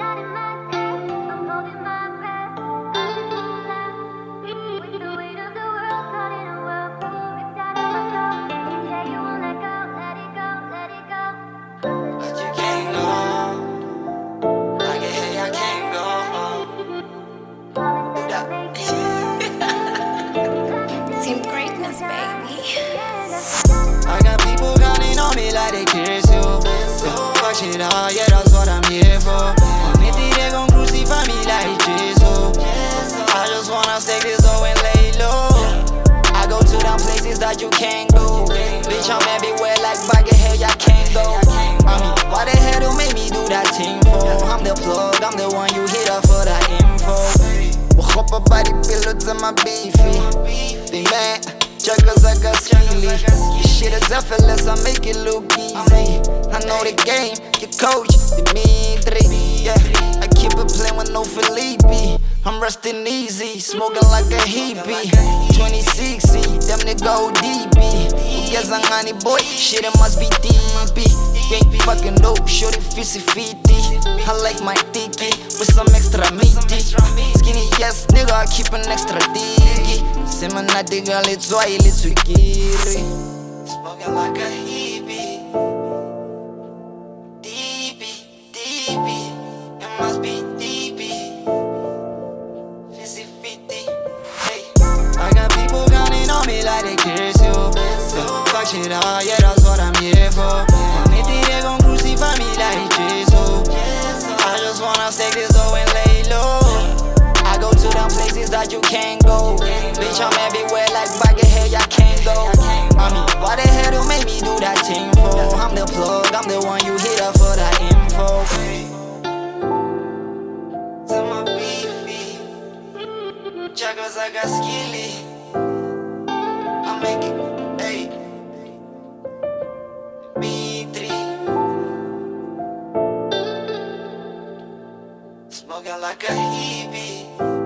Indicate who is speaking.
Speaker 1: I just laugh with the weight of the world caught in a whirlpool. Ripped out of my soul. Yeah, you won't let go, let it go, let it go.
Speaker 2: But you can't go home. I can hear you, I can't go home.
Speaker 3: Team greatness, baby.
Speaker 2: I got people counting on me like they care mijn beefy. Die man, chuckers I got skilly This shit is effortless, I make it look easy. I know the game, your coach, Dimitri Yeah, I keep it playing with no Felipe. I'm resting easy, smoking like a hippie. 2060, them they go deep Ugeza ngani boy, shit it must be deep Ain't fucking dope, shorty fizzy fiti I like my tiki with some extra Skinny nigga, I keep an extra diggy. Sema na diga litswa ilitswikiri Smoking like a hippie. Deepy, deepy, it must be deepy. Fizzy fiti, hey. I got people counting on me like they care so So fuck shit all, yeah that's what I'm here for. If they gon' crucify me like Jesus them you can't go. Bitch I'm everywhere like bucket hell y'all can't go. I mean why the hell do make me do that thing for I'm the plug, I'm the one you hit up for that info. To my beefy. Chuckles I got skilly I make it, hey. B3 Smoking like a